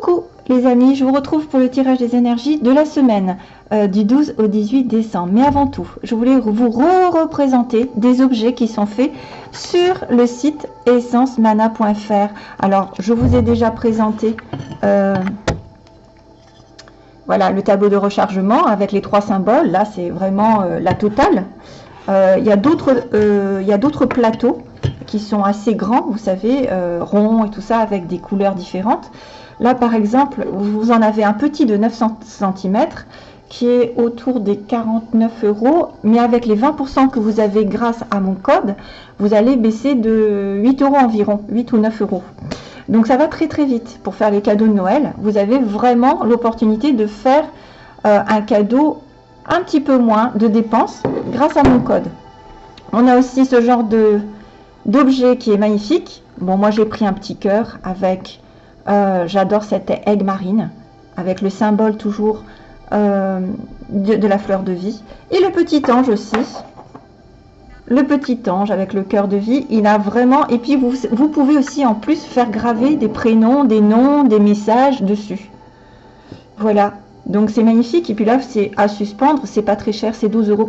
Coucou les amis, je vous retrouve pour le tirage des énergies de la semaine euh, du 12 au 18 décembre. Mais avant tout, je voulais vous re-représenter des objets qui sont faits sur le site essencemana.fr. Alors, je vous ai déjà présenté euh, voilà, le tableau de rechargement avec les trois symboles. Là, c'est vraiment euh, la totale. Il y a d'autres plateaux qui sont assez grands, vous savez, ronds et tout ça, avec des couleurs différentes. Là, par exemple, vous en avez un petit de 9 cm qui est autour des 49 euros, mais avec les 20% que vous avez grâce à mon code, vous allez baisser de 8 euros environ, 8 ou 9 euros. Donc ça va très très vite pour faire les cadeaux de Noël. Vous avez vraiment l'opportunité de faire euh, un cadeau un petit peu moins de dépenses grâce à mon code. On a aussi ce genre d'objet qui est magnifique. Bon, moi j'ai pris un petit cœur avec, euh, j'adore cette aigle marine, avec le symbole toujours euh, de, la fleur de vie. Et le petit ange aussi. Le petit ange avec le cœur de vie, il a vraiment... Et puis vous, pouvez aussi en plus faire graver des prénoms, des noms, des messages dessus. Voilà, donc c'est magnifique. Et puis là, c'est à suspendre, c'est pas très cher, c'est 12,90 euros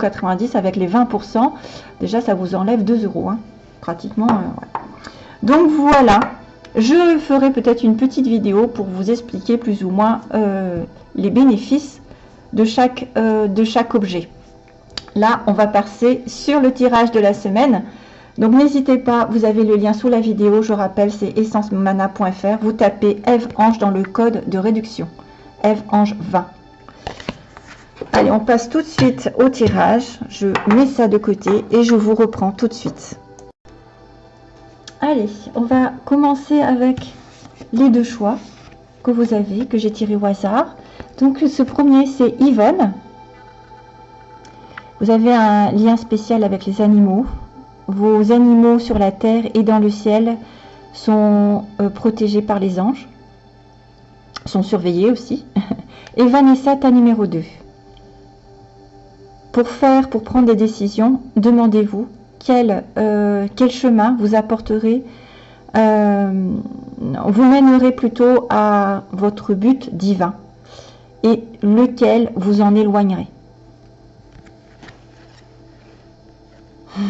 avec les 20%. Déjà, ça vous enlève 2 euros. Hein pratiquement. Euh, Donc voilà, je ferai peut-être une petite vidéo pour vous expliquer plus ou moins euh, les bénéfices de chaque, euh, de chaque objet. Là, on va passer sur le tirage de la semaine. Donc n'hésitez pas, vous avez le lien sous la vidéo, je rappelle, c'est essencemana.fr. Vous tapez Eve Ange dans le code de réduction, Eve Ange 20. Allez, on passe tout de suite au tirage. Je mets ça de côté et je vous reprends tout de suite. Allez, on va commencer avec les deux choix que vous avez, que j'ai tiré au hasard. Donc ce premier, c'est Yvonne. Vous avez un lien spécial avec les animaux. Vos animaux sur la terre et dans le ciel sont euh, protégés par les anges, sont surveillés aussi. Et Vanessa, ta numéro 2. Pour faire, pour prendre des décisions, demandez-vous quel, euh, quel chemin vous apporterez, euh, vous mènerez plutôt à votre but divin et lequel vous en éloignerez.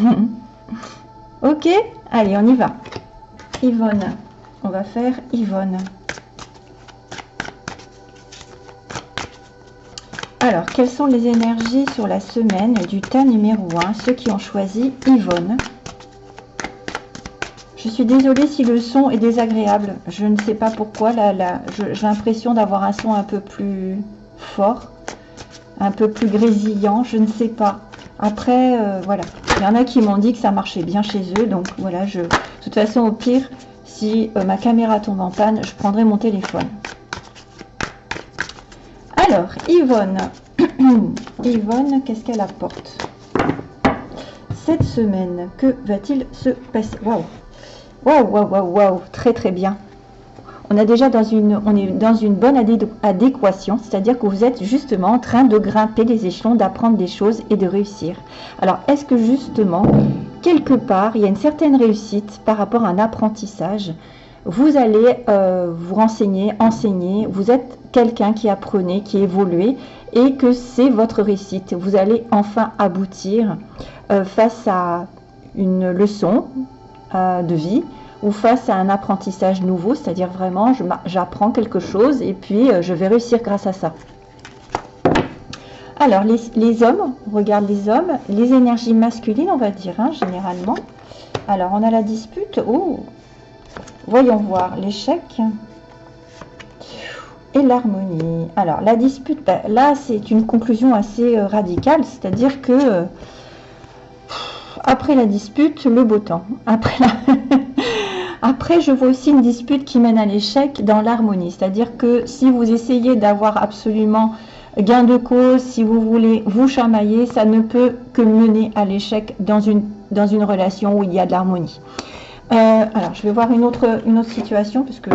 ok, allez, on y va. Yvonne, on va faire Yvonne. Alors, quelles sont les énergies sur la semaine du tas numéro 1 Ceux qui ont choisi Yvonne? Je suis désolée si le son est désagréable. Je ne sais pas pourquoi. J'ai l'impression d'avoir un son un peu plus fort, un peu plus grésillant. Je ne sais pas. Après, euh, voilà. Il y en a qui m'ont dit que ça marchait bien chez eux. Donc voilà, je, de toute façon, au pire, si euh, ma caméra tombe en panne, je prendrai mon téléphone. Alors, Yvonne. Yvonne, qu'est-ce qu'elle apporte Cette semaine, que va-t-il se passer? Waouh Waouh, waouh, waouh, waouh Très, très bien. On, a déjà dans une, dans une bonne adéquation, c'est-à-dire que vous êtes justement en train de grimper les échelons, d'apprendre des choses et de réussir. Alors, est-ce que justement, quelque part, il y a une certaine réussite par rapport à un apprentissage vous allez euh, vous renseigner, enseigner, vous êtes quelqu'un qui apprenait, qui évoluait et que c'est votre réussite. Vous allez enfin aboutir euh, face à une leçon euh, de vie ou face à un apprentissage nouveau, c'est-à-dire vraiment j'apprends quelque chose et puis je vais réussir grâce à ça. Alors les, les, hommes, on regarde les hommes, les énergies masculines on va dire hein, généralement. Alors on a la dispute, oh Voyons voir l'échec et l'harmonie. Alors, la dispute, ben, là, c'est une conclusion assez euh, radicale, c'est-à-dire que euh, après la dispute, le beau temps. Après, je vois aussi une dispute qui mène à l'échec dans l'harmonie, c'est-à-dire que si vous essayez d'avoir absolument gain de cause, si vous voulez vous chamailler, ça ne peut que mener à l'échec dans une relation où il y a de l'harmonie. Euh, alors, je vais voir une autre, une autre situation, puisque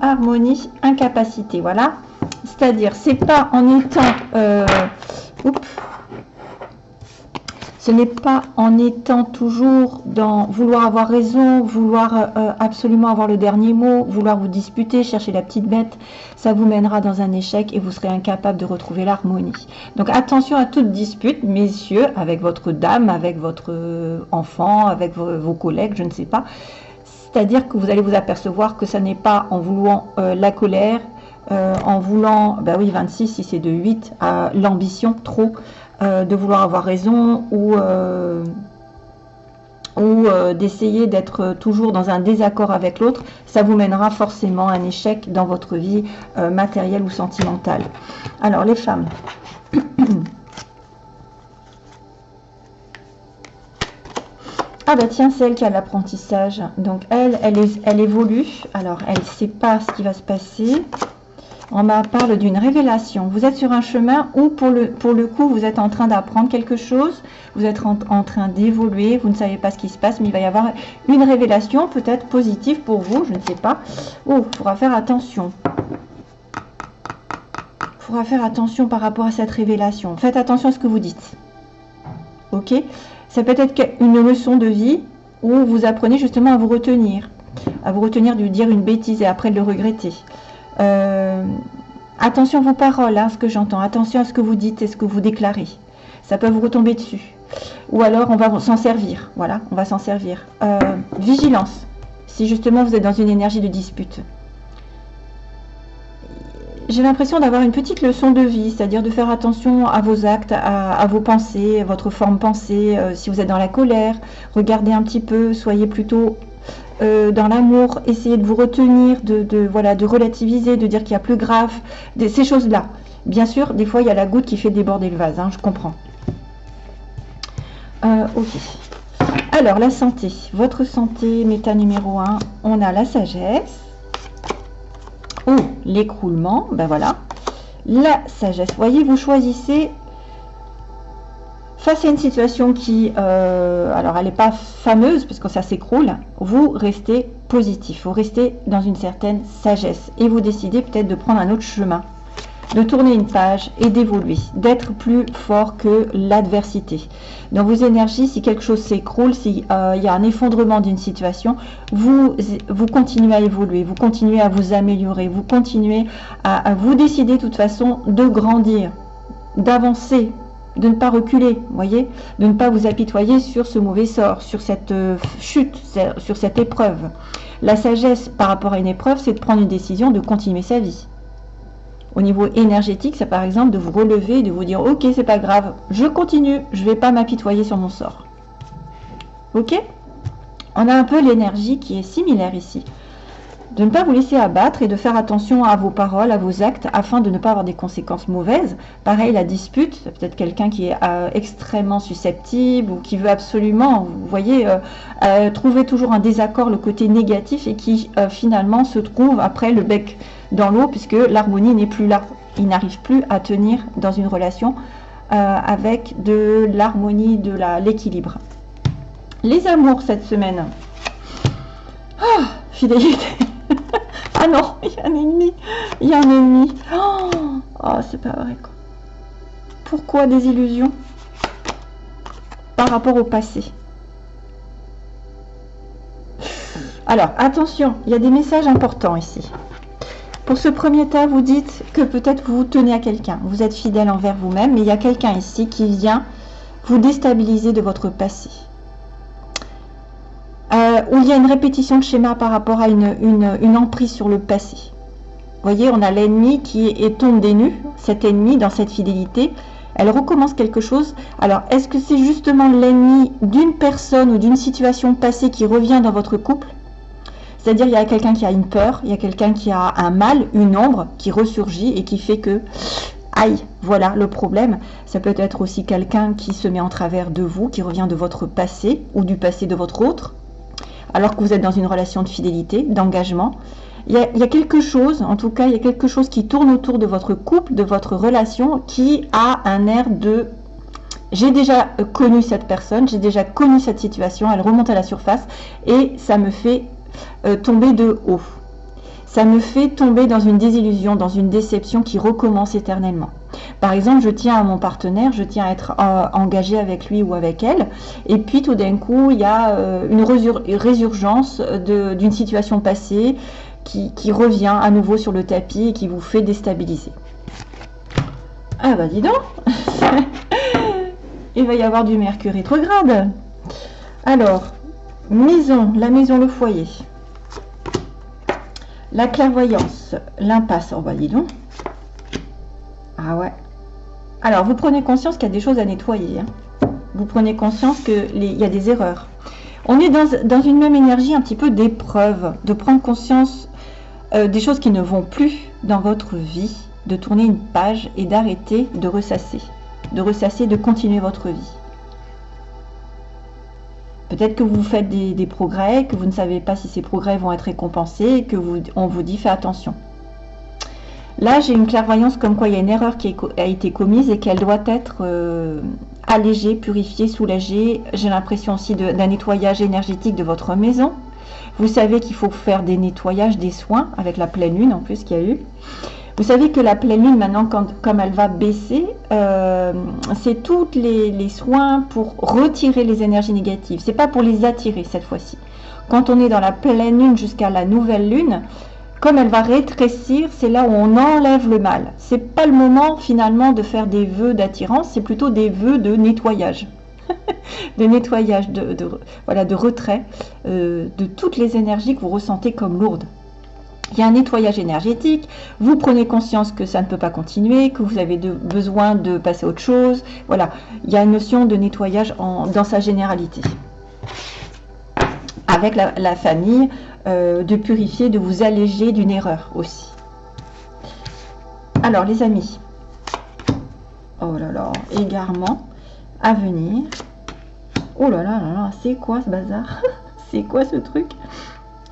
harmonie, incapacité, voilà. C'est-à-dire, c'est pas en étant, euh, ce n'est pas en étant toujours dans vouloir avoir raison, vouloir euh, absolument avoir le dernier mot, vouloir vous disputer, chercher la petite bête, ça vous mènera dans un échec et vous serez incapable de retrouver l'harmonie. Donc attention à toute dispute, messieurs, avec votre dame, avec votre euh, enfant, avec vos, collègues, je ne sais pas. C'est-à-dire que vous allez vous apercevoir que ça n'est pas en voulant euh, la colère, en voulant, ben oui, 26 si c'est de 8, à l'ambition trop, euh, de vouloir avoir raison ou, euh, ou euh, d'essayer d'être toujours dans un désaccord avec l'autre, ça vous mènera forcément à un échec dans votre vie matérielle ou sentimentale. Alors les femmes. Ah bah tiens, c'est elle qui a l'apprentissage. Donc elle, elle, elle évolue. Alors elle ne sait pas ce qui va se passer on parle d'une révélation. Vous êtes sur un chemin où, pour le, pour le coup, vous êtes en train d'apprendre quelque chose, vous êtes en, train d'évoluer, vous ne savez pas ce qui se passe, mais il va y avoir une révélation peut-être positive pour vous, je ne sais pas. Oh, il faudra faire attention. Il faudra faire attention par rapport à cette révélation. Faites attention à ce que vous dites. Ok? Ça peut être une leçon de vie où vous apprenez justement à vous retenir. À vous retenir de dire une bêtise et après de le regretter. Euh, attention à vos paroles, hein, ce que j'entends. Attention à ce que vous dites et ce que vous déclarez. Ça peut vous retomber dessus. Ou alors, on va s'en servir. Voilà, on va s'en servir. Euh, vigilance. Si justement vous êtes dans une énergie de dispute. J'ai l'impression d'avoir une petite leçon de vie, c'est-à-dire de faire attention à vos actes, à, vos pensées, à votre forme pensée. Euh, si vous êtes dans la colère, regardez un petit peu, soyez plutôt euh, dans l'amour, essayez de vous retenir, de, voilà, relativiser, de dire qu'il y a plus grave, ces choses-là. Bien sûr, des fois, il y a la goutte qui fait déborder le vase, hein, je comprends. Euh, ok. Alors, la santé. Votre santé, méta numéro 1, on a la sagesse. Ou l'écroulement, ben voilà. La sagesse. Voyez, vous choisissez face à une situation qui, euh, alors elle n'est pas fameuse parce que ça s'écroule, vous restez positif, vous restez dans une certaine sagesse et vous décidez peut-être de prendre un autre chemin, de tourner une page et d'évoluer, d'être plus fort que l'adversité. Dans vos énergies, si quelque chose s'écroule, s'il euh, y a un effondrement d'une situation, vous, vous continuez à évoluer, vous continuez à vous améliorer, vous continuez à, à vous décider de toute façon de grandir, d'avancer de ne pas reculer, voyez, de ne pas vous apitoyer sur ce mauvais sort, sur cette euh, chute, sur cette épreuve. La sagesse par rapport à une épreuve, c'est de prendre une décision de continuer sa vie. Au niveau énergétique, c'est par exemple de vous relever, de vous dire ok, c'est pas grave, je continue, je vais pas m'apitoyer sur mon sort. Ok? On a un peu l'énergie qui est similaire ici de ne pas vous laisser abattre et de faire attention à vos paroles, à vos actes, afin de ne pas avoir des conséquences mauvaises. Pareil, la dispute, peut-être quelqu'un qui est euh, extrêmement susceptible ou qui veut absolument, vous voyez, euh, euh, trouver toujours un désaccord, le côté négatif, et qui finalement se trouve après le bec dans l'eau, puisque l'harmonie n'est plus là. Il n'arrive plus à tenir dans une relation avec de l'harmonie, de l'équilibre. Les amours cette semaine. Ah, fidélité. ah non, il y a un ennemi. Il y a un ennemi. Oh, oh c'est pas vrai quoi. Pourquoi des illusions par rapport au passé? Alors, attention, il y a des messages importants ici. Pour ce premier tas, vous dites que peut-être vous vous tenez à quelqu'un. Vous êtes fidèle envers vous-même, mais il y a quelqu'un ici qui vient vous déstabiliser de votre passé. Euh, où il y a une répétition de schéma par rapport à une, emprise sur le passé. Vous voyez, on a l'ennemi qui est, tombé nu, cet ennemi dans cette fidélité, elle recommence quelque chose. Alors, est-ce que c'est justement l'ennemi d'une personne ou d'une situation passée qui revient dans votre couple? C'est-à-dire, il y a quelqu'un qui a une peur, il y a quelqu'un qui a un mal, une ombre qui ressurgit et qui fait que, aïe, voilà le problème. Ça peut être aussi quelqu'un qui se met en travers de vous, qui revient de votre passé ou du passé de votre autre alors que vous êtes dans une relation de fidélité, d'engagement. Il, y, a, quelque chose, en tout cas, il y a quelque chose qui tourne autour de votre couple, de votre relation, qui a un air de j'ai déjà connu cette personne, j'ai déjà connu cette situation, elle remonte à la surface et ça me fait euh, tomber de haut. Ça me fait tomber dans une désillusion, dans une déception qui recommence éternellement. Par exemple, je tiens à mon partenaire, je tiens à être euh, engagé avec lui ou avec elle, et puis tout d'un coup, il y a euh, une résurgence d'une situation passée qui, revient à nouveau sur le tapis et qui vous fait déstabiliser. Ah bah dis donc Il va y avoir du mercure rétrograde. Alors, maison, la maison, le foyer. La clairvoyance, l'impasse, oh bah dis donc. Ah ouais. Alors, vous prenez conscience qu'il y a des choses à nettoyer. Hein. Vous prenez conscience qu'il y a des erreurs. On est dans, une même énergie un petit peu d'épreuve, de prendre conscience euh, des choses qui ne vont plus dans votre vie, de tourner une page et d'arrêter de ressasser, de ressasser, de continuer votre vie. Peut-être que vous faites des, progrès, que vous ne savez pas si ces progrès vont être récompensés et que vous, on vous dit fais attention. Là, j'ai une clairvoyance comme quoi il y a une erreur qui a été commise et qu'elle doit être euh, allégée, purifiée, soulagée. J'ai l'impression aussi d'un nettoyage énergétique de votre maison. Vous savez qu'il faut faire des nettoyages, des soins avec la pleine lune en plus qu'il y a eu. Vous savez que la pleine lune, maintenant, comme elle va baisser, euh, c'est tous les, soins pour retirer les énergies négatives. C'est pas pour les attirer cette fois-ci. Quand on est dans la pleine lune jusqu'à la nouvelle lune, comme elle va rétrécir, c'est là où on enlève le mal. C'est pas le moment finalement de faire des vœux d'attirance, c'est plutôt des vœux de nettoyage. de nettoyage, de retrait euh, de toutes les énergies que vous ressentez comme lourdes il y a un nettoyage énergétique, vous prenez conscience que ça ne peut pas continuer, que vous avez besoin de passer à autre chose. Voilà, il y a une notion de nettoyage dans sa généralité. Avec la, famille, euh, de purifier, de vous alléger d'une erreur aussi. Alors les amis, oh là là, égarement à venir. Oh là là là là, c'est quoi ce bazar? C'est quoi ce truc?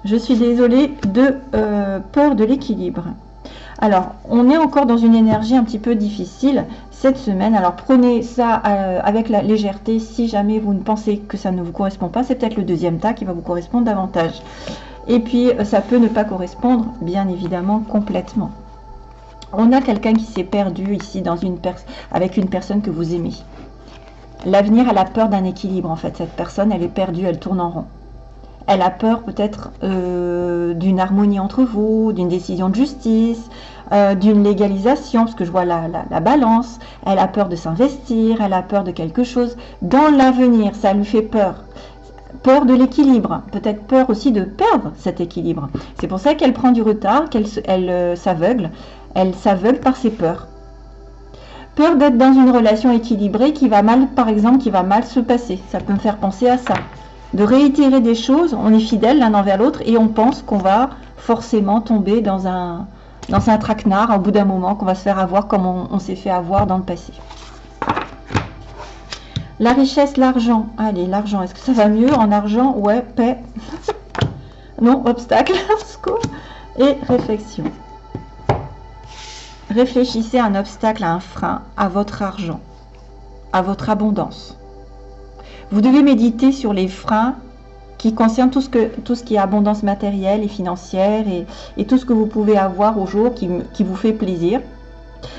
Je suis désolée de euh, peur de l'équilibre. Alors, on est encore dans une énergie un petit peu difficile cette semaine. Alors, prenez ça euh, avec la légèreté. Si jamais vous ne pensez que ça ne vous correspond pas, c'est peut-être le deuxième tas qui va vous correspondre davantage. Et puis, euh, ça peut ne pas correspondre, bien évidemment, complètement. On a quelqu'un qui s'est perdu ici avec une personne que vous aimez. L'avenir, elle a peur d'un équilibre, en fait. Cette personne, elle est perdue, elle tourne en rond. Elle a peur peut-être euh, d'une harmonie entre vous, d'une décision de justice, euh, d'une légalisation, parce que je vois la, la, balance. Elle a peur de s'investir, elle a peur de quelque chose. Dans l'avenir, ça lui fait peur. Peur de l'équilibre, peut-être peur aussi de perdre cet équilibre. C'est pour ça qu'elle prend du retard, qu'elle elle, euh, s'aveugle. Elle s'aveugle par ses peurs. Peur d'être dans une relation équilibrée qui va mal, par exemple, qui va mal se passer. Ça peut me faire penser à ça de réitérer des choses, on est fidèle l'un envers l'autre et on pense qu'on va forcément tomber dans un, dans traquenard au bout d'un moment, qu'on va se faire avoir comme on, s'est fait avoir dans le passé. La richesse, l'argent. Allez, l'argent, est-ce que ça va mieux en argent? Ouais, paix. non, obstacle, Et réflexion. Réfléchissez à un obstacle, à un frein, à votre argent, à votre abondance. Vous devez méditer sur les freins qui concernent tout ce, qui est abondance matérielle et financière et, tout ce que vous pouvez avoir au jour qui, vous fait plaisir.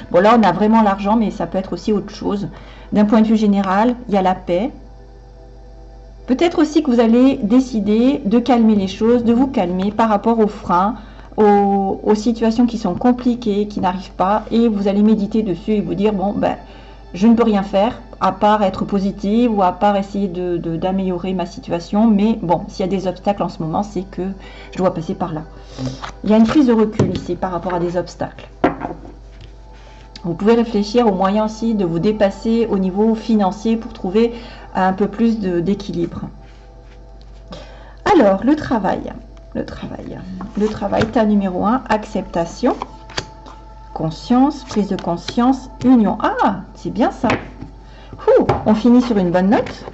Bon là on a vraiment l'argent mais ça peut être aussi autre chose. D'un point de vue général, il y a la paix. Peut-être aussi que vous allez décider de calmer les choses, de vous calmer par rapport aux freins, aux, aux situations qui sont compliquées, qui n'arrivent pas, et vous allez méditer dessus et vous dire, bon, ben, je ne peux rien faire, à part être positive ou à part essayer d'améliorer ma situation. Mais bon, s'il y a des obstacles en ce moment, c'est que je dois passer par là. Il y a une prise de recul ici par rapport à des obstacles. Vous pouvez réfléchir aux moyens aussi de vous dépasser au niveau financier pour trouver un peu plus d'équilibre. Alors, le travail. Le travail. Le travail, tas numéro 1, acceptation, conscience, prise de conscience, union. Ah, c'est bien ça on finit sur une bonne note.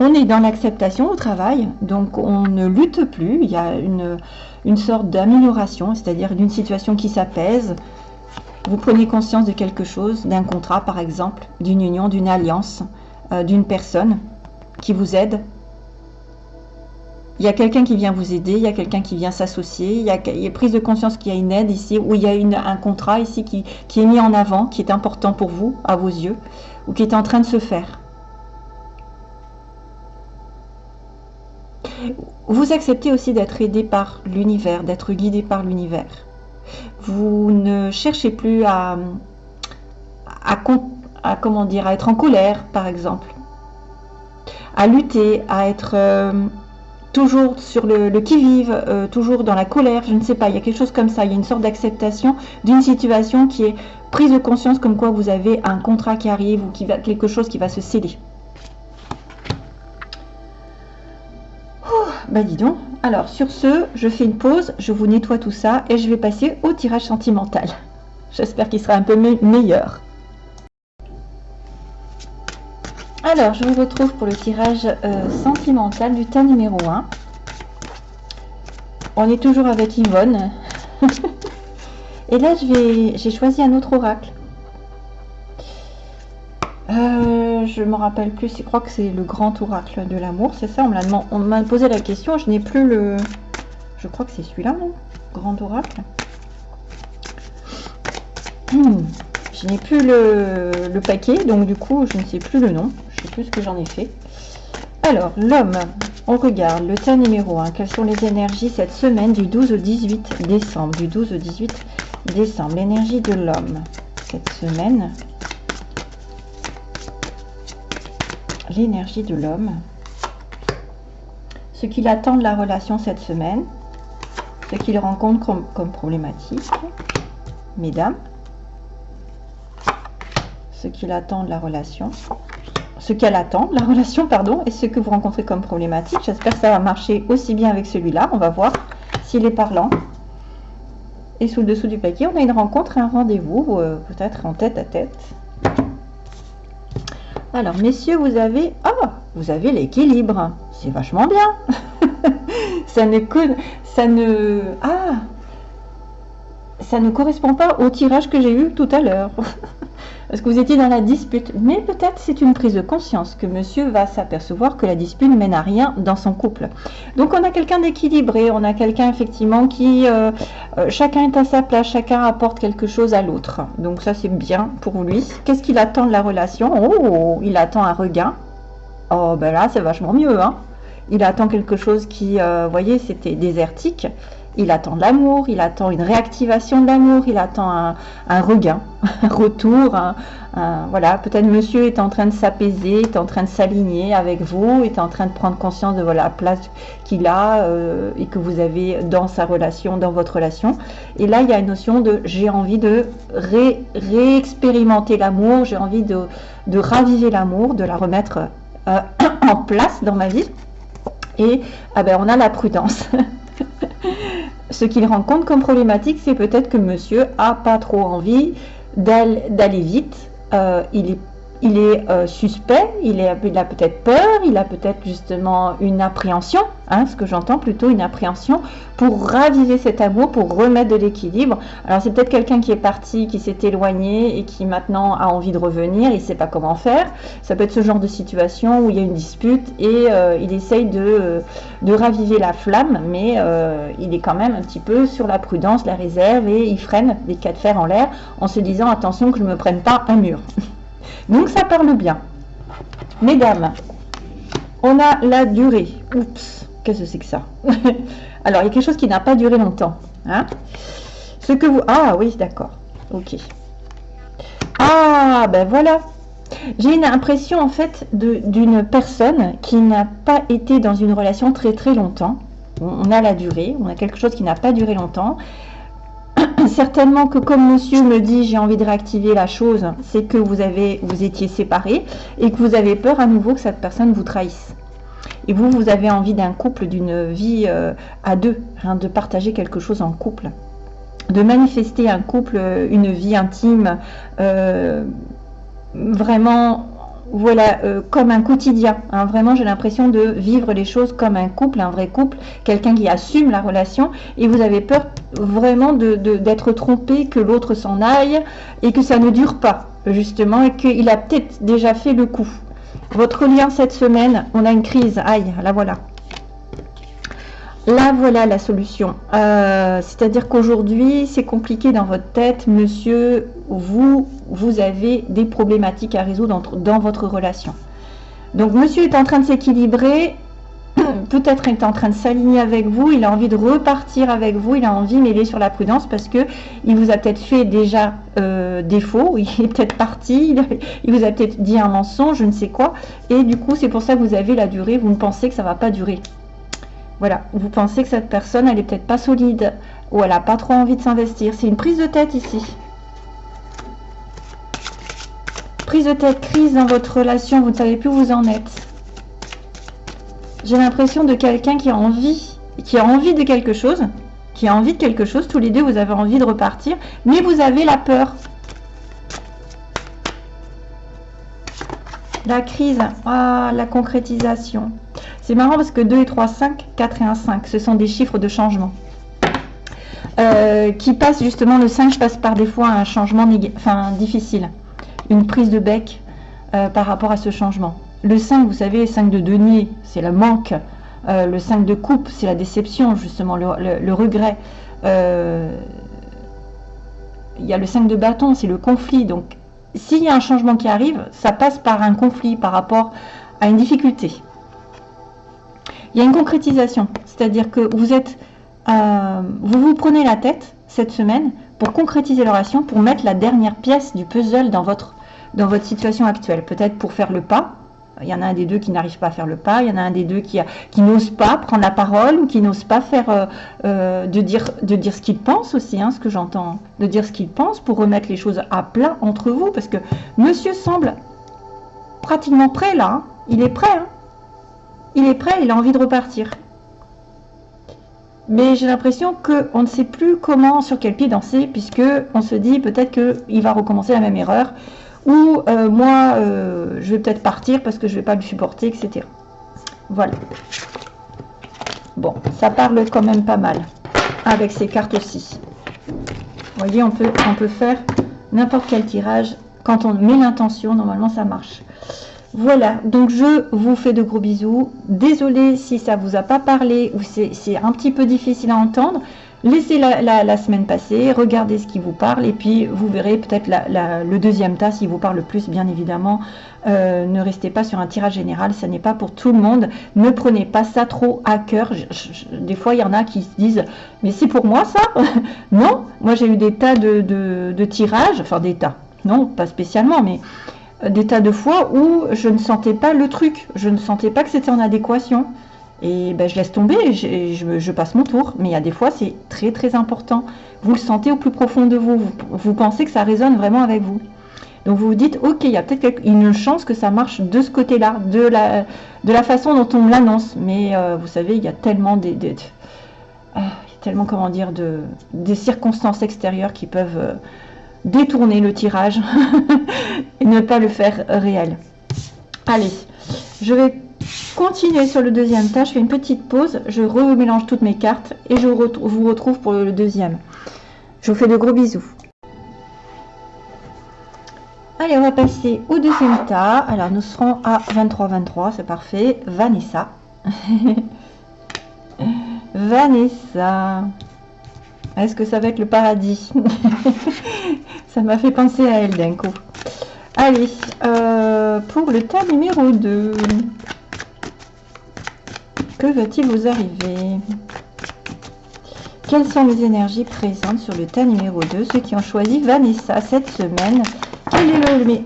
On est dans l'acceptation au travail, donc on ne lutte plus. Il y a une, sorte d'amélioration, c'est-à-dire d'une situation qui s'apaise. Vous prenez conscience de quelque chose, d'un contrat par exemple, d'une union, d'une alliance, euh, d'une personne qui vous aide. Il y a quelqu'un qui vient vous aider, il y a quelqu'un qui vient s'associer, il, y a une prise de conscience qu'il y a une aide ici, ou il y a un contrat ici qui, est mis en avant, qui est important pour vous, à vos yeux, ou qui est en train de se faire. Vous acceptez aussi d'être aidé par l'univers, d'être guidé par l'univers. Vous ne cherchez plus à, à, comment être en colère, par exemple, à lutter, à être euh, toujours sur le, qui-vive, euh, toujours dans la colère, je ne sais pas, il y a quelque chose comme ça, il y a une sorte d'acceptation d'une situation qui est prise de conscience comme quoi vous avez un contrat qui arrive ou qui va, quelque chose qui va se céder. bah dis donc. Alors, sur ce, je fais une pause, je vous nettoie tout ça et je vais passer au tirage sentimental. J'espère qu'il sera un peu meilleur. Alors, je vous retrouve pour le tirage euh, sentimental du tas numéro 1. On est toujours avec Yvonne. et là, j'ai choisi un autre oracle. Euh, je me rappelle plus, je crois que c'est le grand oracle de l'amour, c'est ça? On m'a posé la question, je n'ai plus le... Je crois que c'est celui-là, non? Grand oracle. Hmm. Je n'ai plus le, paquet, donc du coup, je ne sais plus le nom. Je sais plus ce que j'en ai fait. Alors, l'homme, on regarde le tas numéro 1. Quelles sont les énergies cette semaine du 12 au 18 décembre? Du 12 au 18 décembre. L'énergie de l'homme cette semaine. l'énergie de l'homme, ce qu'il attend de la relation cette semaine, ce qu'il rencontre comme, problématique, mesdames, ce qu'il attend de la relation, ce qu'elle attend la relation, pardon, et ce que vous rencontrez comme problématique. J'espère que ça va marcher aussi bien avec celui-là. On va voir s'il est parlant. Et sous le dessous du paquet, on a une rencontre, un rendez-vous, euh, peut-être en tête à tête. Alors, messieurs, vous avez... Ah, vous avez l'équilibre. C'est vachement bien. ça ne... Ça ne... Ah Ça ne correspond pas au tirage que j'ai eu tout à l'heure. Parce que vous étiez dans la dispute. Mais peut-être c'est une prise de conscience que monsieur va s'apercevoir que la dispute ne mène à rien dans son couple. Donc on a quelqu'un d'équilibré, on a quelqu'un effectivement qui... Euh, euh, chacun est à sa place, chacun apporte quelque chose à l'autre. Donc ça c'est bien pour lui. Qu'est-ce qu'il attend de la relation? Oh, il attend un regain. Oh ben là c'est vachement mieux. Hein il attend quelque chose qui, euh, vous voyez, c'était désertique il attend de l'amour, il attend une réactivation de l'amour, il attend un, regain, un retour. voilà, peut-être monsieur est en train de s'apaiser, est en train de s'aligner avec vous, est en train de prendre conscience de la place qu'il a euh, et que vous avez dans sa relation, dans votre relation. Et là, il y a une notion de j'ai envie de réexpérimenter l'amour, j'ai envie de, raviver l'amour, de la remettre euh, en place dans ma vie. Et ah ben, on a la prudence. Ce qu'il rencontre comme problématique, c'est peut-être que monsieur a pas trop envie d'aller vite. Euh, il est euh, suspect, il, a peut-être peur, il a peut-être justement une appréhension, hein, ce que j'entends plutôt une appréhension, pour raviver cet amour, pour remettre de l'équilibre. Alors c'est peut-être quelqu'un qui est parti, qui s'est éloigné et qui maintenant a envie de revenir, il ne sait pas comment faire. Ça peut être ce genre de situation où il y a une dispute et euh, il essaye de, de, raviver la flamme, mais euh, il est quand même un petit peu sur la prudence, la réserve et il freine des cas de fer en l'air en se disant attention que je ne me prenne pas un mur. Donc ça parle bien. Mesdames, on a la durée. Oups, qu'est-ce que c'est que ça Alors, il y a quelque chose qui n'a pas duré longtemps. Hein Ce que vous... Ah oui, d'accord. Ok. Ah, ben voilà. J'ai une impression en fait d'une personne qui n'a pas été dans une relation très très longtemps. On a la durée, on a quelque chose qui n'a pas duré longtemps. certainement que comme monsieur me dit j'ai envie de réactiver la chose, c'est que vous avez vous étiez séparés et que vous avez peur à nouveau que cette personne vous trahisse. Et vous, vous avez envie d'un couple, d'une vie euh, à deux, hein, de partager quelque chose en couple, de manifester un couple, une vie intime, euh, vraiment voilà, euh, comme un quotidien. Hein. Vraiment, j'ai l'impression de vivre les choses comme un couple, un vrai couple, quelqu'un qui assume la relation. Et vous avez peur vraiment d'être trompé, que l'autre s'en aille et que ça ne dure pas, justement, et qu'il a peut-être déjà fait le coup. Votre lien cette semaine, on a une crise. Aïe, la voilà. Là, voilà la solution. Euh, c'est-à-dire qu'aujourd'hui, c'est compliqué dans votre tête, monsieur, vous, vous avez des problématiques à résoudre dans votre relation. Donc, monsieur est en train de s'équilibrer, peut-être est en train de s'aligner avec vous, il a envie de repartir avec vous, il a envie, mais il est sur la prudence parce que il vous a peut-être fait déjà euh, défaut, il est peut-être parti, il, vous a peut-être dit un mensonge, je ne sais quoi, et du coup, c'est pour ça que vous avez la durée, vous ne pensez que ça ne va pas durer. Voilà, vous pensez que cette personne, elle n'est peut-être pas solide ou elle n'a pas trop envie de s'investir. C'est une prise de tête ici. Prise de tête, crise dans votre relation, vous ne savez plus où vous en êtes. J'ai l'impression de quelqu'un qui a envie, qui a envie de quelque chose, qui a envie de quelque chose. Tous les deux, vous avez envie de repartir, mais vous avez la peur. La crise, ah, la concrétisation. C'est marrant parce que 2 et 3, 5, 4 et 1, 5, ce sont des chiffres de changement. Euh, qui passent justement, le 5 passe par des fois un changement difficile, une prise de bec euh, par rapport à ce changement. Le 5, vous savez, 5 de denier, c'est le manque. Euh, le 5 de coupe, c'est la déception, justement, le, regret. il y a le 5 de bâton, c'est le conflit. Donc, s'il y a un changement qui arrive, ça passe par un conflit par rapport à une difficulté il y a une concrétisation. C'est-à-dire que vous êtes, euh, vous vous prenez la tête cette semaine pour concrétiser l'oration, pour mettre la dernière pièce du puzzle dans votre, dans votre situation actuelle. Peut-être pour faire le pas. Il y en a un des deux qui n'arrive pas à faire le pas. Il y en a un des deux qui, qui n'ose pas prendre la parole ou qui n'ose pas faire euh, euh, de, dire, de dire ce qu'il pense aussi, hein, ce que j'entends, de dire ce qu'il pense pour remettre les choses à plat entre vous. Parce que monsieur semble pratiquement prêt là. Hein. Il est prêt. Hein il est prêt, il a envie de repartir. Mais j'ai l'impression qu'on ne sait plus comment, sur quel pied danser, puisque on se dit peut-être qu'il va recommencer la même erreur, ou euh, moi, euh, je vais peut-être partir parce que je ne vais pas le supporter, etc. Voilà. Bon, ça parle quand même pas mal, avec ces cartes aussi. Vous voyez, on peut, on peut faire n'importe quel tirage. Quand on met l'intention, normalement, ça marche. Voilà, donc je vous fais de gros bisous. Désolée si ça vous a pas parlé ou c'est un petit peu difficile à entendre. Laissez la, semaine passer, regardez ce qui vous parle et puis vous verrez peut-être le deuxième tas s'il vous parle le plus, bien évidemment. Euh, ne restez pas sur un tirage général, ça n'est pas pour tout le monde. Ne prenez pas ça trop à cœur. des fois, il y en a qui se disent « mais c'est pour moi ça ?» Non, moi j'ai eu des tas de tirages, enfin des tas, non, pas spécialement, mais des tas de fois où je ne sentais pas le truc, je ne sentais pas que c'était en adéquation. Et ben, je laisse tomber et je, passe mon tour. Mais il y a des fois, c'est très très important. Vous le sentez au plus profond de vous. vous. pensez que ça résonne vraiment avec vous. Donc vous vous dites, ok, il y a peut-être une chance que ça marche de ce côté-là, de la, de la façon dont on l'annonce. Mais euh, vous savez, il y a tellement des, ah, tellement comment dire de, des circonstances extérieures qui peuvent euh, détourner le tirage et ne pas le faire réel. Allez, je vais continuer sur le deuxième tas. Je fais une petite pause, je remélange toutes mes cartes et je vous retrouve pour le deuxième. Je vous fais de gros bisous. Allez, on va passer au deuxième tas. Alors, nous serons à 23-23, c'est parfait. Vanessa. Vanessa. Est-ce que ça va être le paradis Ça m'a fait penser à elle d'un coup. Allez, euh, pour le tas numéro 2. Que va-t-il vous arriver? Quelles sont les énergies présentes sur le tas numéro 2 Ceux qui ont choisi Vanessa cette semaine,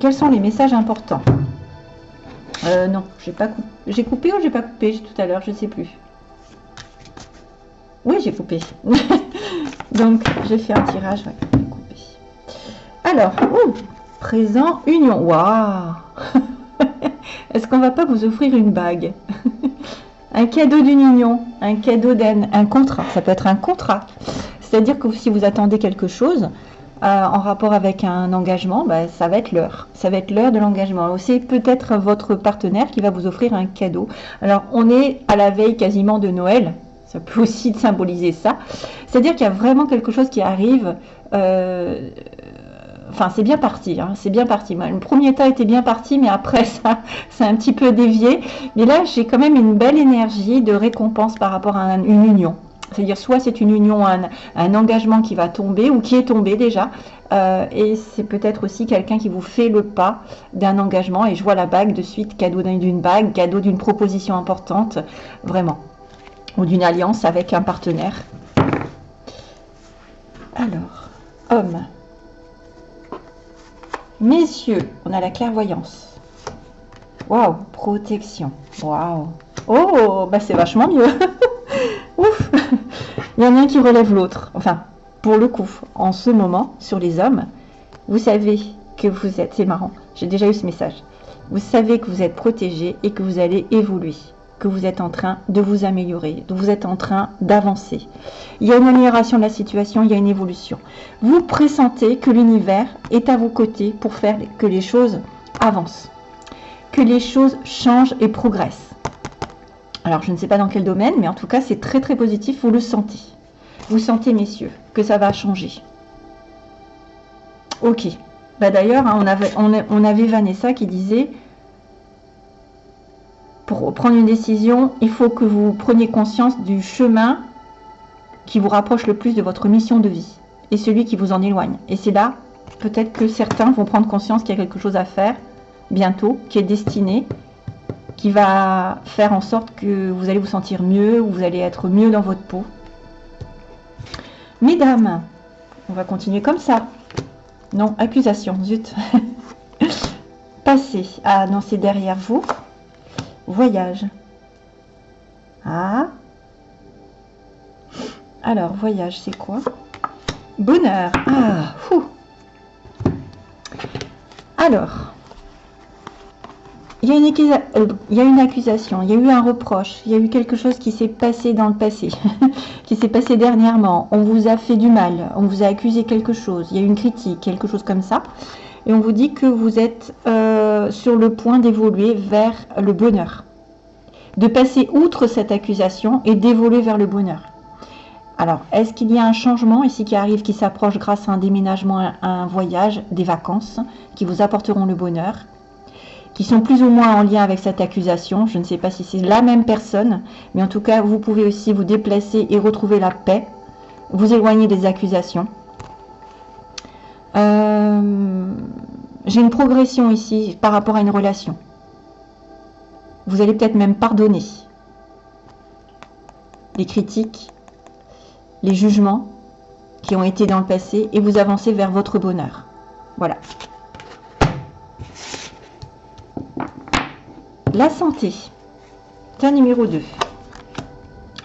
quels sont les messages importants? Euh, Non, j'ai pas coupé. J'ai coupé ou j'ai pas coupé? Tout à l'heure Je ne sais plus. Oui, j'ai coupé. Donc, j'ai fait un tirage. Alors, présent union. Waouh Est-ce qu'on va pas vous offrir une bague? Un cadeau d'une union, un cadeau d'un un contrat. Ça peut être un contrat. C'est-à-dire que si vous attendez quelque chose euh, en rapport avec un engagement, bah, ça va être l'heure. Ça va être l'heure de l'engagement. C'est peut-être votre partenaire qui va vous offrir un cadeau. Alors, on est à la veille quasiment de Noël. Ça peut aussi symboliser ça. C'est-à-dire qu'il y a vraiment quelque chose qui arrive. Euh, enfin c'est bien parti, hein, c'est bien parti. Le premier tas était bien parti, mais après ça, c'est un petit peu dévié. Mais là, j'ai quand même une belle énergie de récompense par rapport à une union. C'est-à-dire soit c'est une union, un, engagement qui va tomber ou qui est tombé déjà, euh, et c'est peut-être aussi quelqu'un qui vous fait le pas d'un engagement. Et je vois la bague de suite, cadeau d'une bague, cadeau d'une proposition importante, vraiment, ou d'une alliance avec un partenaire. Alors, homme. Messieurs, on a la clairvoyance. Waouh, protection. Waouh. Oh, bah c'est vachement mieux. Ouf. Il y en a un qui relève l'autre. Enfin, pour le coup, en ce moment, sur les hommes, vous savez que vous êtes, c'est marrant, j'ai déjà eu ce message, vous savez que vous êtes protégé et que vous allez évoluer, que vous êtes en train de vous améliorer, vous êtes en train d'avancer. Il y a une amélioration de la situation, il y a une évolution. Vous pressentez que l'univers est à vos côtés pour faire que les choses avancent, que les choses changent et progressent. Alors, je ne sais pas dans quel domaine, mais en tout cas, c'est très très positif, vous le sentez. Vous sentez, messieurs, que ça va changer. Ok. Bah D'ailleurs, hein, on, avait, on, avait Vanessa qui disait, pour prendre une décision, il faut que vous preniez conscience du chemin qui vous rapproche le plus de votre mission de vie et celui qui vous en éloigne. Et c'est là, peut-être que certains vont prendre conscience qu'il y a quelque chose à faire bientôt, qui est destiné, qui va faire en sorte que vous allez vous sentir mieux, ou vous allez être mieux dans votre peau. Mesdames, on va continuer comme ça. Non, accusation, zut. Passez. Non, c'est derrière vous. Voyage. Ah. Alors, voyage, c'est quoi? Bonheur. Ah, fou. Alors, il y, a une euh, il y, a une accusation, il y a eu un reproche, il y a eu quelque chose qui s'est passé dans le passé, qui s'est passé dernièrement. On vous a fait du mal, on vous a accusé quelque chose, il y a eu une critique, quelque chose comme ça. Et on vous dit que vous êtes euh, sur le point d'évoluer vers le bonheur. De passer outre cette accusation et d'évoluer vers le bonheur. Alors, est-ce qu'il y a un changement ici qui arrive, qui s'approche grâce à un déménagement, un voyage, des vacances, qui vous apporteront le bonheur qui sont plus ou moins en lien avec cette accusation? Je ne sais pas si c'est la même personne, mais en tout cas, vous pouvez aussi vous déplacer et retrouver la paix, vous éloigner des accusations. Euh, j'ai une progression ici par rapport à une relation. Vous allez peut-être même pardonner les critiques, les jugements qui ont été dans le passé et vous avancez vers votre bonheur. Voilà. La santé. C'est numéro 2.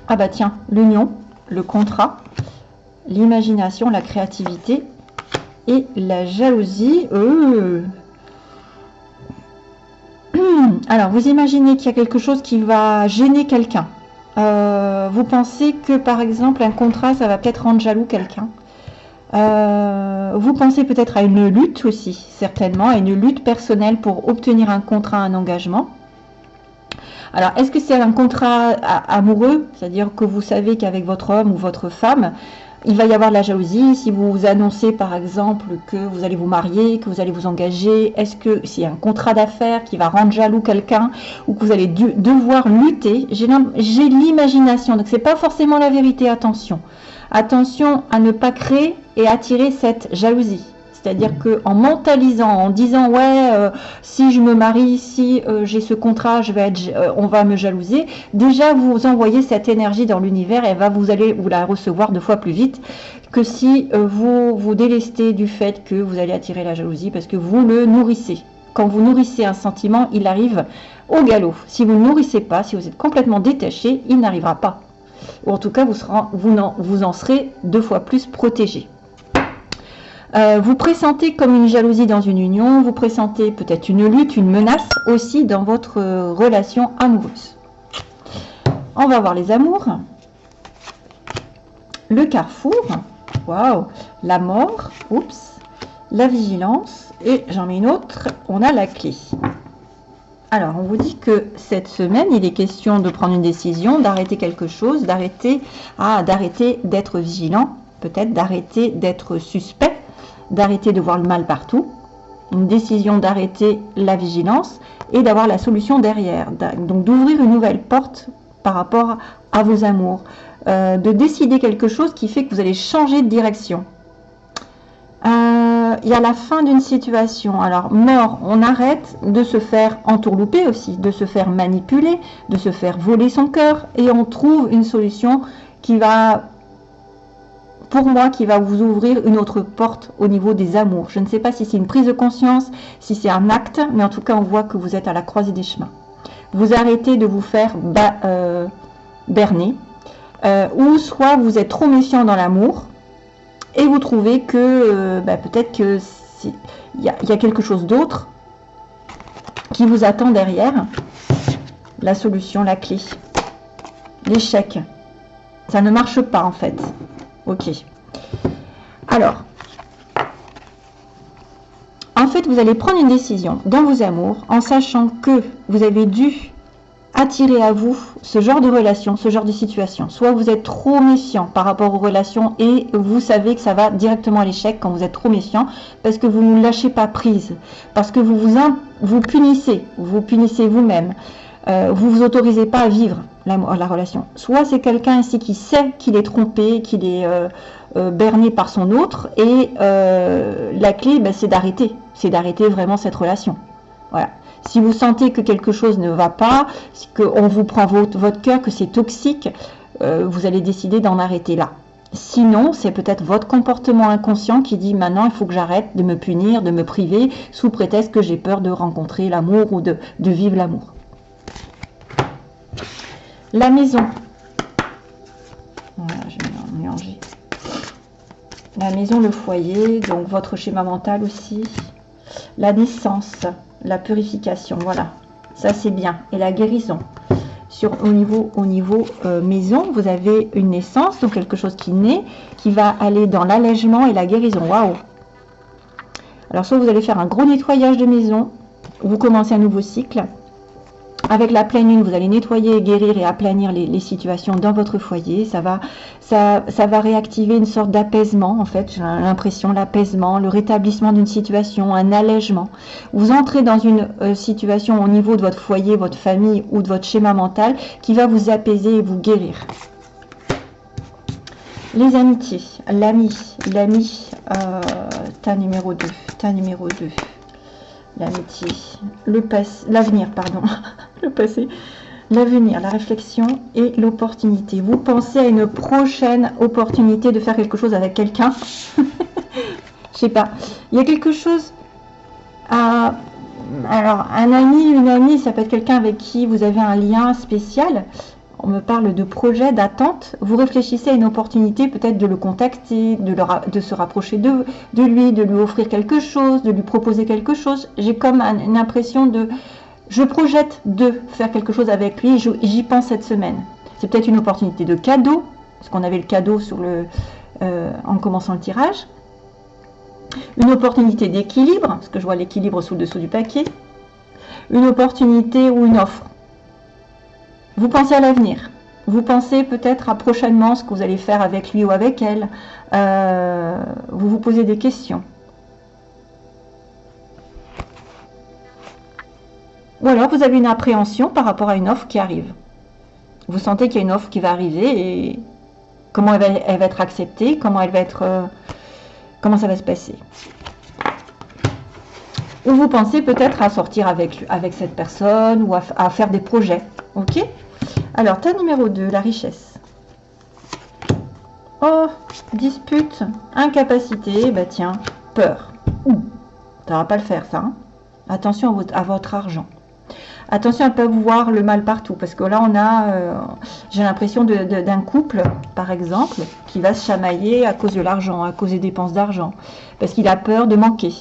Ah bah tiens, l'union, le contrat, l'imagination, la créativité et la jalousie. Euh. Alors, vous imaginez qu'il y a quelque chose qui va gêner quelqu'un. Euh, vous pensez que, par exemple, un contrat, ça va peut-être rendre jaloux quelqu'un. Euh, vous pensez peut-être à une lutte aussi, certainement, à une lutte personnelle pour obtenir un contrat, un engagement. Alors, est-ce que c'est un contrat amoureux C'est-à-dire que vous savez qu'avec votre homme ou votre femme, il va y avoir de la jalousie. Si vous annoncez par exemple que vous allez vous marier, que vous allez vous engager, est-ce que c'est un contrat d'affaires qui va rendre jaloux quelqu'un ou que vous allez devoir lutter J'ai l'imagination, donc c'est pas forcément la vérité, attention. Attention à ne pas créer et attirer cette jalousie. C'est-à-dire qu'en mentalisant, en disant ouais, euh, si je me marie, si euh, j'ai ce contrat, euh, on va me jalouser. Déjà, vous envoyez cette énergie dans l'univers et va vous allez vous la recevoir deux fois plus vite que si vous vous délestez du fait que vous allez attirer la jalousie parce que vous le nourrissez. Quand vous nourrissez un sentiment, il arrive au galop. Si vous ne nourrissez pas, si vous êtes complètement détaché, il n'arrivera pas. Ou en tout cas, vous, vous en serez deux fois plus protégé. Euh, vous pressentez comme une jalousie dans une union, vous pressentez peut-être une lutte, une menace aussi dans votre relation amoureuse. On va voir les amours. Le carrefour, waouh, la mort, oups, la vigilance, et j'en mets une autre, on a la clé. Alors, on vous dit que cette semaine, il est question de prendre une décision, d'arrêter quelque chose, d'arrêter ah, d'arrêter d'être vigilant, peut-être d'arrêter d'être suspect, d'arrêter de voir le mal partout, une décision d'arrêter la vigilance et d'avoir la solution derrière. Donc d'ouvrir une nouvelle porte par rapport à vos amours, euh, de décider quelque chose qui fait que vous allez changer de direction. Euh, il y a la fin d'une situation. Alors, mort, on arrête de se faire entourlouper aussi, de se faire manipuler, de se faire voler son cœur, et on trouve une solution qui va, pour moi, qui va vous ouvrir une autre porte au niveau des amours. Je ne sais pas si c'est une prise de conscience, si c'est un acte, mais en tout cas, on voit que vous êtes à la croisée des chemins. Vous arrêtez de vous faire euh, berner, euh, ou soit vous êtes trop méfiant dans l'amour, et vous trouvez que euh, bah, peut-être que il y, a quelque chose d'autre qui vous attend derrière. La solution, la clé, l'échec. Ça ne marche pas en fait. Ok. Alors, en fait, vous allez prendre une décision dans vos amours en sachant que vous avez dû attirer à vous ce genre de relation, ce genre de situation. Soit vous êtes trop méfiant par rapport aux relations et vous savez que ça va directement à l'échec quand vous êtes trop méfiant parce que vous ne lâchez pas prise, parce que vous vous, punissez, vous punissez vous-même, euh, vous vous autorisez pas à vivre la, la relation. Soit c'est quelqu'un ici qui sait qu'il est trompé, qu'il est euh, euh, berné par son autre et la clé ben, c'est d'arrêter, c'est d'arrêter vraiment cette relation. Voilà. Si vous sentez que quelque chose ne va pas, qu'on vous prend votre, votre cœur, que c'est toxique, euh, vous allez décider d'en arrêter là. Sinon, c'est peut-être votre comportement inconscient qui dit maintenant il faut que j'arrête de me punir, de me priver, sous prétexte que j'ai peur de rencontrer l'amour ou de, vivre l'amour. La maison. Voilà, je vais mélanger. La maison, le foyer, donc votre schéma mental aussi. La naissance la purification, voilà. Ça, c'est bien. Et la guérison. Sur, au niveau, au niveau euh, maison, vous avez une naissance, donc quelque chose qui naît, qui va aller dans l'allègement et la guérison. Waouh Alors, soit vous allez faire un gros nettoyage de maison, vous commencez un nouveau cycle, avec la pleine lune, vous allez nettoyer, guérir et aplanir les, situations dans votre foyer. Ça va, réactiver une sorte d'apaisement, en fait, j'ai l'impression, l'apaisement, le rétablissement d'une situation, un allègement. Vous entrez dans une euh, situation au niveau de votre foyer, votre famille ou de votre schéma mental qui va vous apaiser et vous guérir. Les amitiés, l'ami, l'ami, euh, ta numéro 2, ta numéro 2 l'amitié, l'avenir, pardon, le passé, l'avenir, la réflexion et l'opportunité. Vous pensez à une prochaine opportunité de faire quelque chose avec quelqu'un? Je sais pas. Il y a quelque chose à... Alors, un ami, une amie, ça peut être quelqu'un avec qui vous avez un lien spécial on me parle de projet, d'attente, vous réfléchissez à une opportunité peut-être de le contacter, de, se rapprocher de, lui, de lui offrir quelque chose, de lui proposer quelque chose. J'ai comme une impression de, je projette de faire quelque chose avec lui j'y pense cette semaine. C'est peut-être une opportunité de cadeau, parce qu'on avait le cadeau euh, en commençant le tirage. Une opportunité d'équilibre, parce que je vois l'équilibre sous le dessous du paquet. Une opportunité ou une offre vous pensez à l'avenir. Vous pensez peut-être à prochainement ce que vous allez faire avec lui ou avec elle. Euh, vous vous posez des questions. Ou alors vous avez une appréhension par rapport à une offre qui arrive. Vous sentez qu'il y a une offre qui va arriver et comment elle va, être acceptée, comment elle va être, euh, comment ça va se passer. Ou vous pensez peut-être à sortir avec, avec cette personne ou à, à faire des projets. Ok? Alors, ta numéro 2, la richesse. Oh, dispute, incapacité, bah tiens, peur. Ouh, ça va pas le faire ça. Hein. Attention à votre, argent. Attention à ne pas voir le mal partout, parce que là on a, euh, j'ai l'impression d'un couple, par exemple, qui va se chamailler à cause de l'argent, à cause des dépenses d'argent, parce qu'il a peur de manquer.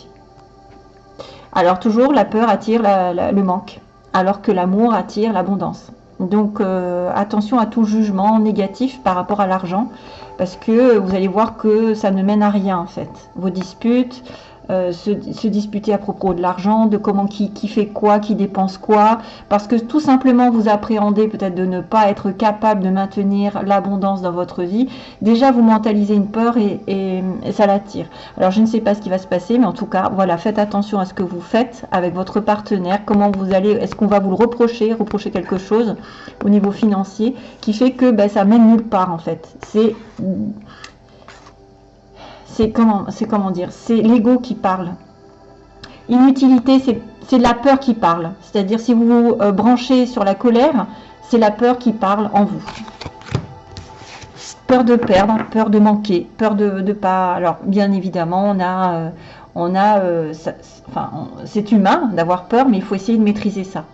Alors toujours, la peur attire le manque, alors que l'amour attire l'abondance. Donc euh, attention à tout jugement négatif par rapport à l'argent, parce que vous allez voir que ça ne mène à rien en fait. Vos disputes, euh, se, disputer à propos de l'argent, de comment qui, fait quoi, qui dépense quoi, parce que tout simplement vous appréhendez peut-être de ne pas être capable de maintenir l'abondance dans votre vie, déjà vous mentalisez une peur et, et, ça l'attire. Alors je ne sais pas ce qui va se passer, mais en tout cas, voilà, faites attention à ce que vous faites avec votre partenaire, comment vous allez, est-ce qu'on va vous le reprocher, reprocher quelque chose au niveau financier, qui fait que ben, ça mène nulle part en fait. C'est c'est comment, dire, c'est l'ego qui parle. Inutilité, c'est la peur qui parle. C'est-à-dire si vous vous euh, branchez sur la colère, c'est la peur qui parle en vous. Peur de perdre, peur de manquer, peur de ne pas. Alors bien évidemment, euh, euh, c'est humain d'avoir peur, mais il faut essayer de maîtriser ça.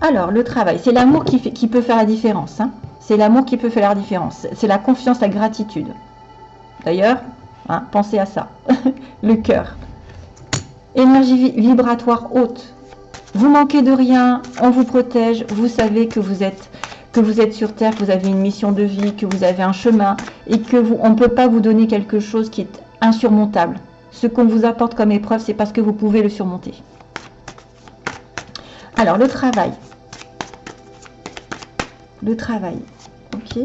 Alors le travail, c'est l'amour qui, qui peut faire la différence. Hein. C'est l'amour qui peut faire la différence. C'est la confiance, la gratitude. D'ailleurs, hein, pensez à ça. le cœur. Énergie vibratoire haute. Vous manquez de rien, on vous protège, vous savez que vous êtes sur Terre, que vous avez une mission de vie, que vous avez un chemin et que on ne peut pas vous donner quelque chose qui est insurmontable. Ce qu'on vous apporte comme épreuve, c'est parce que vous pouvez le surmonter. Alors, le travail. Le travail. Ok.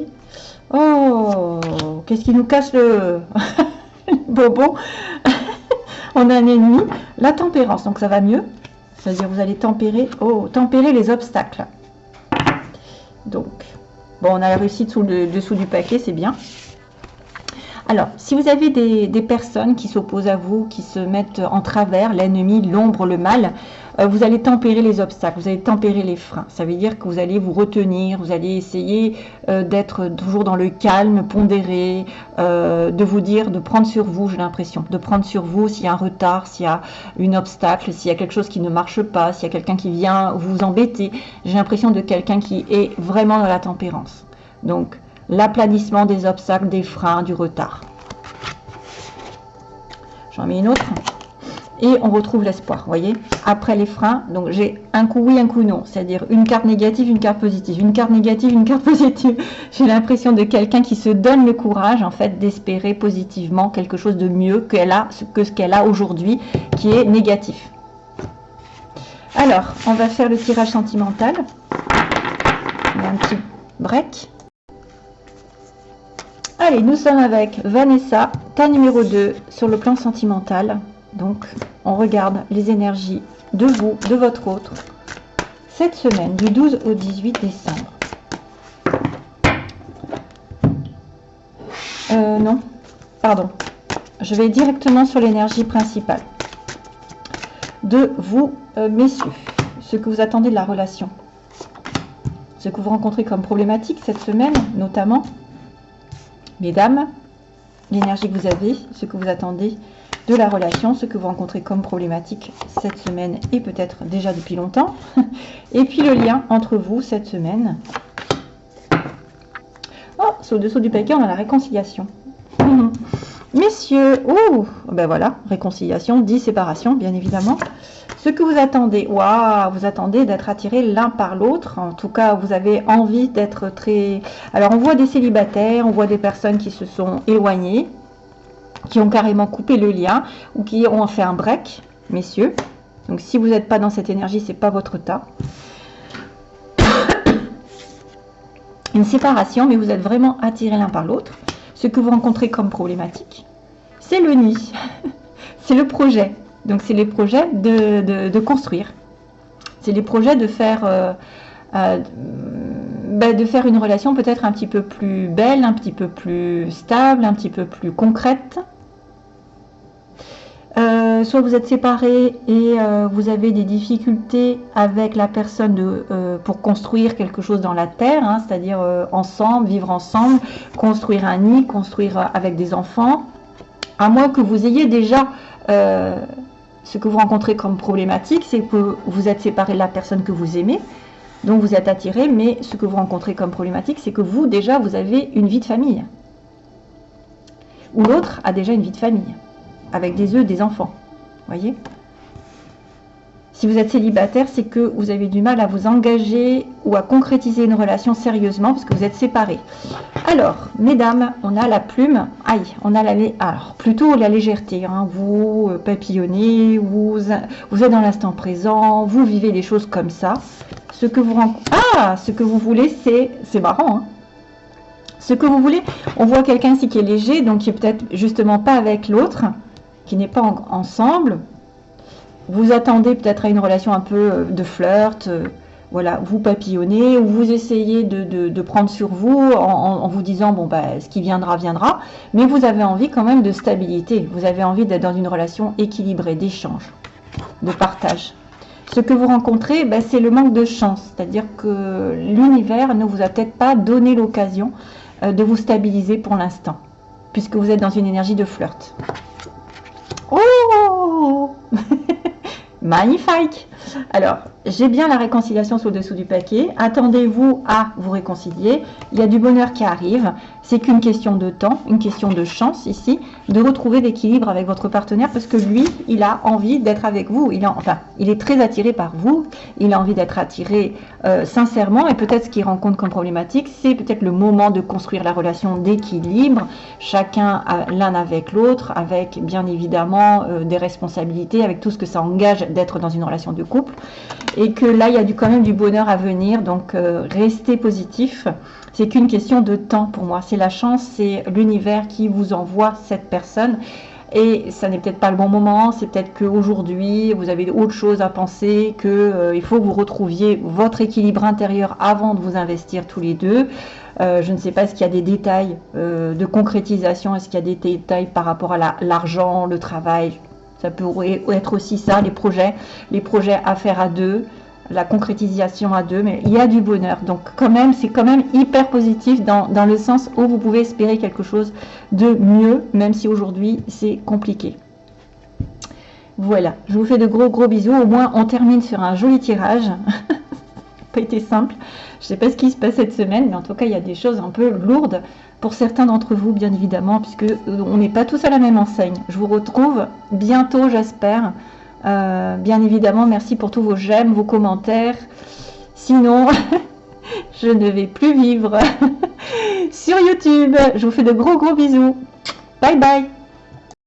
Oh, qu'est-ce qui nous casse le bobo On a un ennemi. La tempérance, donc ça va mieux. C'est-à-dire vous allez tempérer, oh, tempérer les obstacles. Donc, bon, on a la réussite sous le dessous du paquet, c'est bien. Alors, si vous avez des, personnes qui s'opposent à vous, qui se mettent en travers, l'ennemi, l'ombre, le mal, vous allez tempérer les obstacles, vous allez tempérer les freins. Ça veut dire que vous allez vous retenir, vous allez essayer euh, d'être toujours dans le calme, pondéré, euh, de vous dire, de prendre sur vous, j'ai l'impression, de prendre sur vous s'il y a un retard, s'il y a une obstacle, s'il y a quelque chose qui ne marche pas, s'il y a quelqu'un qui vient vous embêter. J'ai l'impression de quelqu'un qui est vraiment dans la tempérance. Donc, l'aplanissement des obstacles, des freins, du retard. J'en mets une autre. Et on retrouve l'espoir, voyez Après les freins, donc j'ai un coup oui, un coup non. C'est-à-dire une carte négative, une carte positive. Une carte négative, une carte positive. J'ai l'impression de quelqu'un qui se donne le courage, en fait, d'espérer positivement quelque chose de mieux qu'elle a, que ce qu'elle a aujourd'hui, qui est négatif. Alors, on va faire le tirage sentimental. un petit break. Allez, nous sommes avec Vanessa, ta numéro 2 sur le plan sentimental. Donc, on regarde les énergies de vous, de votre autre, cette semaine, du 12 au 18 décembre. Euh, non, pardon. Je vais directement sur l'énergie principale. De vous, euh, messieurs, ce que vous attendez de la relation. Ce que vous rencontrez comme problématique cette semaine, notamment Mesdames, l'énergie que vous avez, ce que vous attendez de la relation, ce que vous rencontrez comme problématique cette semaine et peut-être déjà depuis longtemps. Et puis le lien entre vous cette semaine. Oh, c'est au-dessous du paquet, on a la réconciliation. Messieurs, oh, ben voilà, réconciliation, dit séparation, bien évidemment. Ce que vous attendez, waouh, vous attendez d'être attirés l'un par l'autre. En tout cas, vous avez envie d'être très... Alors, on voit des célibataires, on voit des personnes qui se sont éloignées, qui ont carrément coupé le lien ou qui ont fait un break, messieurs. Donc, si vous n'êtes pas dans cette énergie, c'est pas votre tas. Une séparation, mais vous êtes vraiment attirés l'un par l'autre. Ce que vous rencontrez comme problématique, c'est le nid, c'est le projet. Donc, c'est les projets de, construire. C'est les projets de faire, euh, euh, ben, de faire une relation peut-être un petit peu plus belle, un petit peu plus stable, un petit peu plus concrète. Euh, soit vous êtes séparés et vous avez des difficultés avec la personne de, pour construire quelque chose dans la terre, hein, c'est-à-dire ensemble, vivre ensemble, construire un nid, construire avec des enfants, à moins que vous ayez déjà ce que vous rencontrez comme problématique, c'est que vous êtes séparé de la personne que vous aimez, donc vous êtes attiré, mais ce que vous rencontrez comme problématique, c'est que vous, déjà, vous avez une vie de famille. Ou l'autre a déjà une vie de famille, avec des œufs, des enfants. voyez? Si vous êtes célibataire, c'est que vous avez du mal à vous engager ou à concrétiser une relation sérieusement parce que vous êtes séparés. Alors, mesdames, on a la plume. Aïe, on a la... Alors, plutôt la légèreté. Hein. Vous euh, papillonnez, vous, vous êtes dans l'instant présent, vous vivez des choses comme ça. Ce que vous... Ah, ce que vous voulez, c'est... C'est marrant, hein ce que vous voulez, on voit quelqu'un ici qui est léger, donc qui est peut-être justement pas avec l'autre, qui n'est pas ensemble, vous attendez peut-être à une relation un peu euh, de flirt, euh, voilà, vous papillonnez, ou vous essayez de, prendre sur vous en, vous disant, bon, bah, ce qui viendra, viendra, mais vous avez envie quand même de stabilité, vous avez envie d'être dans une relation équilibrée, d'échange, de partage. Ce que vous rencontrez, bah, c'est le manque de chance, c'est-à-dire que l'univers ne vous a peut-être pas donné l'occasion euh, de vous stabiliser pour l'instant, puisque vous êtes dans une énergie de flirt. Oh Magnifique Alors, j'ai bien la réconciliation sous le dessous du paquet. Attendez-vous à vous réconcilier. Il y a du bonheur qui arrive. C'est qu'une question de temps, une question de chance ici, de retrouver l'équilibre avec votre partenaire parce que lui, il a envie d'être avec vous. Il, enfin, il est très attiré par vous. Il a envie d'être attiré euh, sincèrement et peut-être ce qu'il rencontre comme problématique, c'est peut-être le moment de construire la relation d'équilibre, chacun l'un avec l'autre, avec bien évidemment euh, des responsabilités, avec tout ce que ça engage d'être dans une relation de couple et que là, il y a du, quand même du bonheur à venir. Donc, euh, restez positif. C'est qu'une question de temps pour moi. C'est la chance, c'est l'univers qui vous envoie cette personne. Et ça n'est peut-être pas le bon moment, c'est peut-être qu'aujourd'hui, vous avez autre chose à penser, qu'il euh, faut que vous retrouviez votre équilibre intérieur avant de vous investir tous les deux. Euh, je ne sais pas, est-ce qu'il y a des détails de concrétisation, est-ce qu'il y a des détails par rapport à l'argent, le travail ça peut être aussi ça, les projets, les projets à faire à deux, la concrétisation à deux, mais il y a du bonheur. Donc quand même, c'est quand même hyper positif dans, dans, le sens où vous pouvez espérer quelque chose de mieux, même si aujourd'hui c'est compliqué. Voilà, je vous fais de gros gros bisous. Au moins, on termine sur un joli tirage. pas été simple. Je ne sais pas ce qui se passe cette semaine, mais en tout cas, il y a des choses un peu lourdes pour certains d'entre vous, bien évidemment, puisque euh, on n'est pas tous à la même enseigne. Je vous retrouve bientôt, j'espère. Euh, bien évidemment, merci pour tous vos j'aime, vos commentaires. Sinon, je ne vais plus vivre sur YouTube. Je vous fais de gros gros bisous. Bye bye